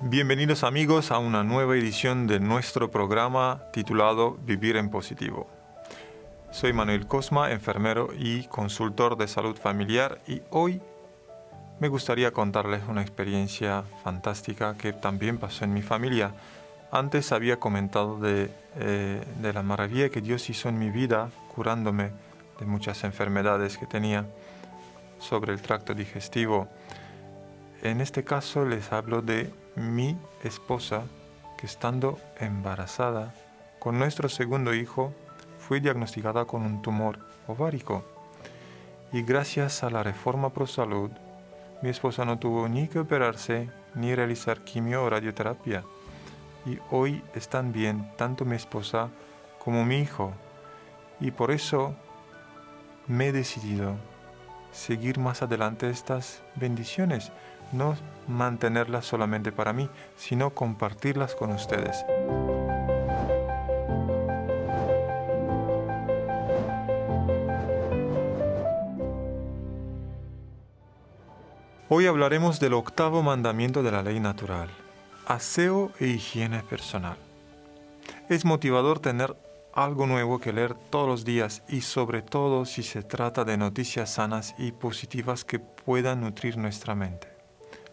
Bienvenidos amigos a una nueva edición de nuestro programa titulado Vivir en Positivo. Soy Manuel Cosma, enfermero y consultor de salud familiar y hoy me gustaría contarles una experiencia fantástica que también pasó en mi familia. Antes había comentado de, eh, de la maravilla que Dios hizo en mi vida curándome de muchas enfermedades que tenía sobre el tracto digestivo. En este caso les hablo de mi esposa que estando embarazada con nuestro segundo hijo fue diagnosticada con un tumor ovárico. Y gracias a la reforma Pro Salud, mi esposa no tuvo ni que operarse ni realizar quimio o radioterapia. Y hoy están bien tanto mi esposa como mi hijo. Y por eso me he decidido seguir más adelante estas bendiciones, no mantenerlas solamente para mí, sino compartirlas con ustedes. Hoy hablaremos del octavo mandamiento de la ley natural, aseo e higiene personal. Es motivador tener algo nuevo que leer todos los días y sobre todo si se trata de noticias sanas y positivas que puedan nutrir nuestra mente.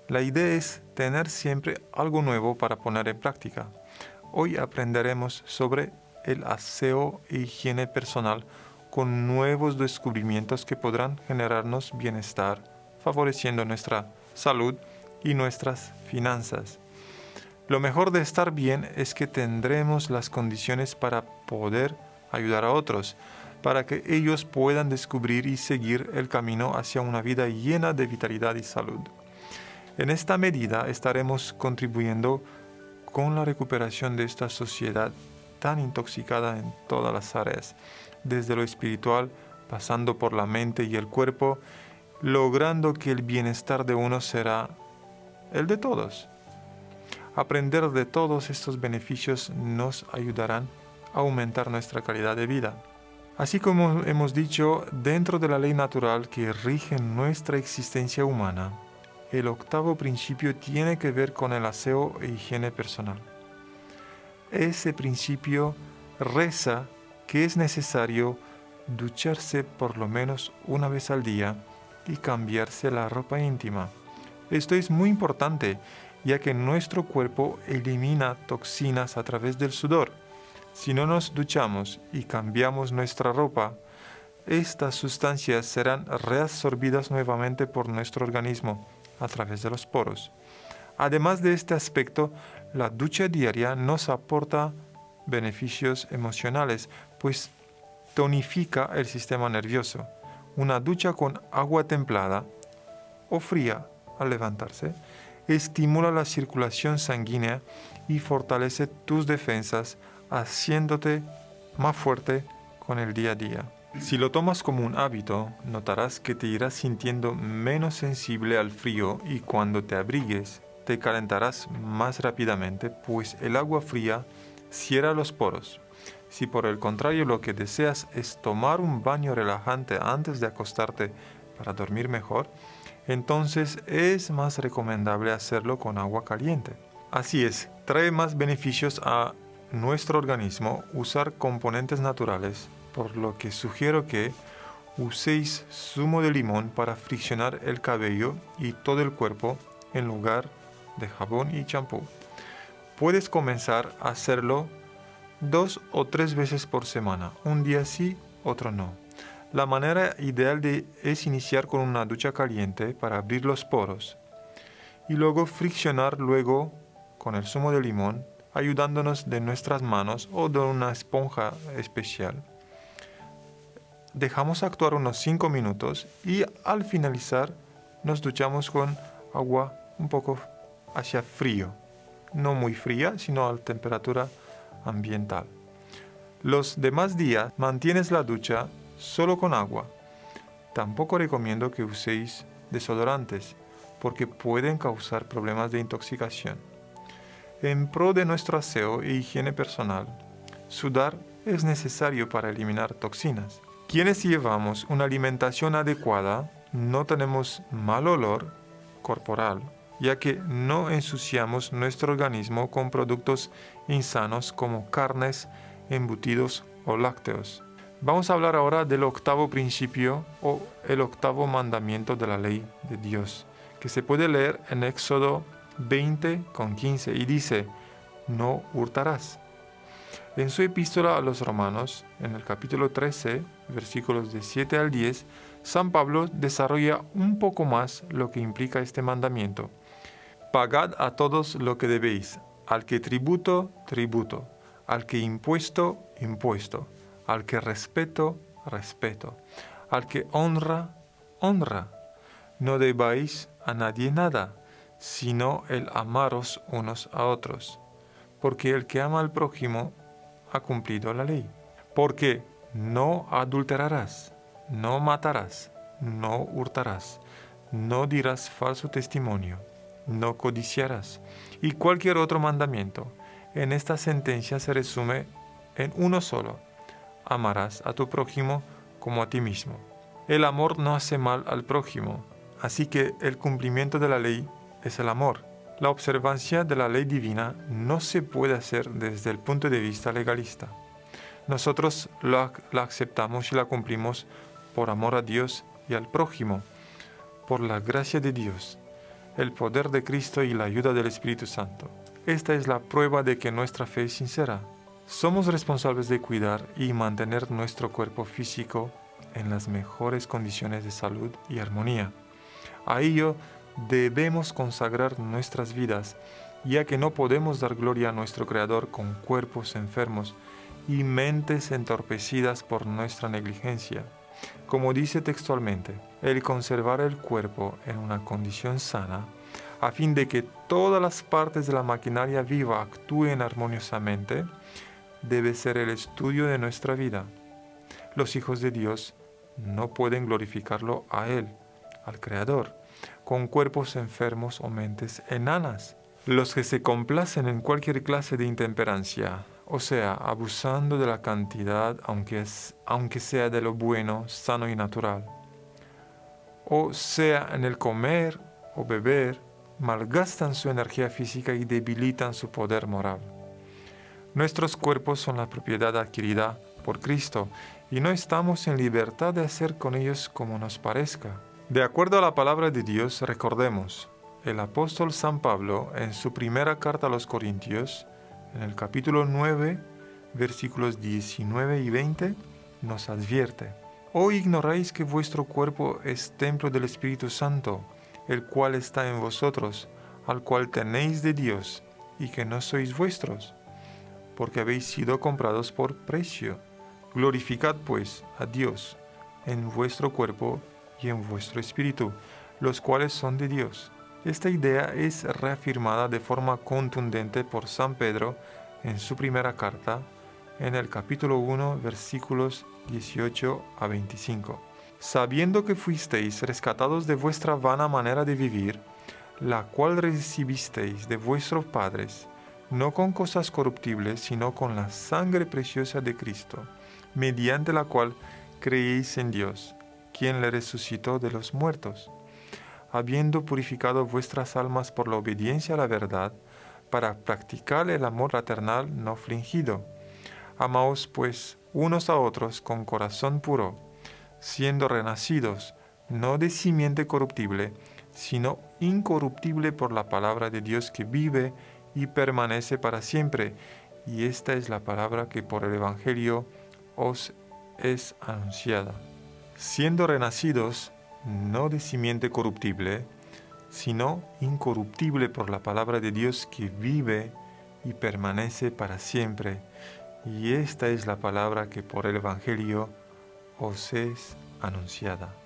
La idea es tener siempre algo nuevo para poner en práctica. Hoy aprenderemos sobre el aseo e higiene personal con nuevos descubrimientos que podrán generarnos bienestar favoreciendo nuestra salud y nuestras finanzas. Lo mejor de estar bien es que tendremos las condiciones para poder ayudar a otros, para que ellos puedan descubrir y seguir el camino hacia una vida llena de vitalidad y salud. En esta medida estaremos contribuyendo con la recuperación de esta sociedad tan intoxicada en todas las áreas, desde lo espiritual, pasando por la mente y el cuerpo, logrando que el bienestar de uno será el de todos. Aprender de todos estos beneficios nos ayudarán a aumentar nuestra calidad de vida. Así como hemos dicho, dentro de la ley natural que rige nuestra existencia humana, el octavo principio tiene que ver con el aseo e higiene personal. Ese principio reza que es necesario ducharse por lo menos una vez al día y cambiarse la ropa íntima. Esto es muy importante ya que nuestro cuerpo elimina toxinas a través del sudor. Si no nos duchamos y cambiamos nuestra ropa, estas sustancias serán reabsorbidas nuevamente por nuestro organismo a través de los poros. Además de este aspecto, la ducha diaria nos aporta beneficios emocionales, pues tonifica el sistema nervioso una ducha con agua templada o fría al levantarse estimula la circulación sanguínea y fortalece tus defensas, haciéndote más fuerte con el día a día. Si lo tomas como un hábito, notarás que te irás sintiendo menos sensible al frío y cuando te abrigues, te calentarás más rápidamente, pues el agua fría cierra los poros. Si por el contrario lo que deseas es tomar un baño relajante antes de acostarte para dormir mejor, entonces es más recomendable hacerlo con agua caliente. Así es, trae más beneficios a nuestro organismo usar componentes naturales, por lo que sugiero que uséis zumo de limón para friccionar el cabello y todo el cuerpo en lugar de jabón y champú. Puedes comenzar a hacerlo dos o tres veces por semana, un día sí, otro no. La manera ideal de, es iniciar con una ducha caliente para abrir los poros y luego friccionar luego con el zumo de limón, ayudándonos de nuestras manos o de una esponja especial. Dejamos actuar unos 5 minutos y al finalizar nos duchamos con agua un poco hacia frío, no muy fría, sino a temperatura ambiental. Los demás días mantienes la ducha solo con agua. Tampoco recomiendo que uséis desodorantes porque pueden causar problemas de intoxicación. En pro de nuestro aseo e higiene personal, sudar es necesario para eliminar toxinas. Quienes llevamos una alimentación adecuada no tenemos mal olor corporal ya que no ensuciamos nuestro organismo con productos insanos como carnes, embutidos o lácteos. Vamos a hablar ahora del octavo principio o el octavo mandamiento de la ley de Dios, que se puede leer en Éxodo 20 con 15 y dice, no hurtarás. En su epístola a los romanos, en el capítulo 13, versículos de 7 al 10, San Pablo desarrolla un poco más lo que implica este mandamiento. Pagad a todos lo que debéis, al que tributo, tributo, al que impuesto, impuesto, al que respeto, respeto, al que honra, honra. No debáis a nadie nada, sino el amaros unos a otros, porque el que ama al prójimo ha cumplido la ley. Porque no adulterarás, no matarás, no hurtarás, no dirás falso testimonio, no codiciarás. Y cualquier otro mandamiento en esta sentencia se resume en uno solo. Amarás a tu prójimo como a ti mismo. El amor no hace mal al prójimo, así que el cumplimiento de la ley es el amor. La observancia de la ley divina no se puede hacer desde el punto de vista legalista. Nosotros la, aceptamos y la cumplimos por amor a Dios y al prójimo, por la gracia de Dios, el poder de Cristo y la ayuda del Espíritu Santo. Esta es la prueba de que nuestra fe es sincera. Somos responsables de cuidar y mantener nuestro cuerpo físico en las mejores condiciones de salud y armonía. A ello debemos consagrar nuestras vidas, ya que no podemos dar gloria a nuestro Creador con cuerpos enfermos y mentes entorpecidas por nuestra negligencia. Como dice textualmente, el conservar el cuerpo en una condición sana, a fin de que todas las partes de la maquinaria viva actúen armoniosamente, debe ser el estudio de nuestra vida. Los hijos de Dios no pueden glorificarlo a Él, al Creador, con cuerpos enfermos o mentes enanas. Los que se complacen en cualquier clase de intemperancia, o sea, abusando de la cantidad, aunque, es, aunque sea de lo bueno, sano y natural, o sea, en el comer o beber, malgastan su energía física y debilitan su poder moral. Nuestros cuerpos son la propiedad adquirida por Cristo y no estamos en libertad de hacer con ellos como nos parezca. De acuerdo a la palabra de Dios, recordemos, el apóstol San Pablo en su primera carta a los Corintios, en el capítulo 9, versículos 19 y 20, nos advierte, ¿O ignoráis que vuestro cuerpo es templo del Espíritu Santo, el cual está en vosotros, al cual tenéis de Dios, y que no sois vuestros? Porque habéis sido comprados por precio. Glorificad pues a Dios en vuestro cuerpo y en vuestro espíritu, los cuales son de Dios. Esta idea es reafirmada de forma contundente por San Pedro en su primera carta, en el capítulo 1, versículos 18 a 25. Sabiendo que fuisteis rescatados de vuestra vana manera de vivir, la cual recibisteis de vuestros padres, no con cosas corruptibles, sino con la sangre preciosa de Cristo, mediante la cual creéis en Dios quien le resucitó de los muertos, habiendo purificado vuestras almas por la obediencia a la verdad, para practicar el amor fraternal no fingido. Amaos pues unos a otros con corazón puro, siendo renacidos, no de simiente corruptible, sino incorruptible por la palabra de Dios que vive y permanece para siempre. Y esta es la palabra que por el Evangelio os es anunciada siendo renacidos no de simiente corruptible, sino incorruptible por la palabra de Dios que vive y permanece para siempre. Y esta es la palabra que por el Evangelio os es anunciada.